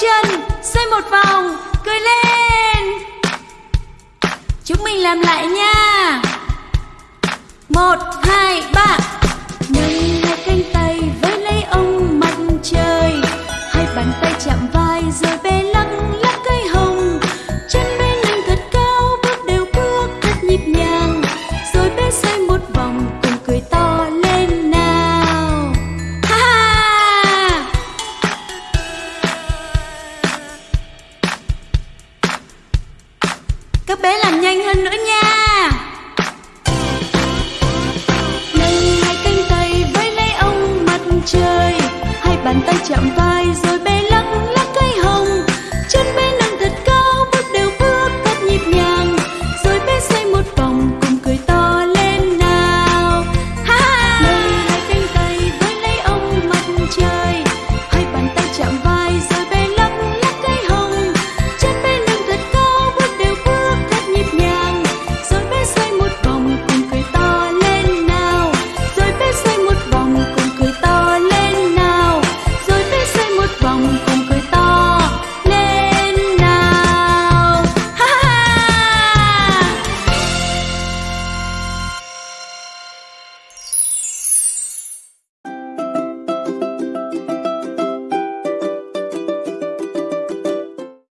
chân xoay một vòng cười lên. Chúng mình làm lại nha. Một hai ba. các bé làm nhanh hơn nữa nha. Nâng hai cánh tay với lấy ông mặt trời, hai bàn tay chạm vai rồi bé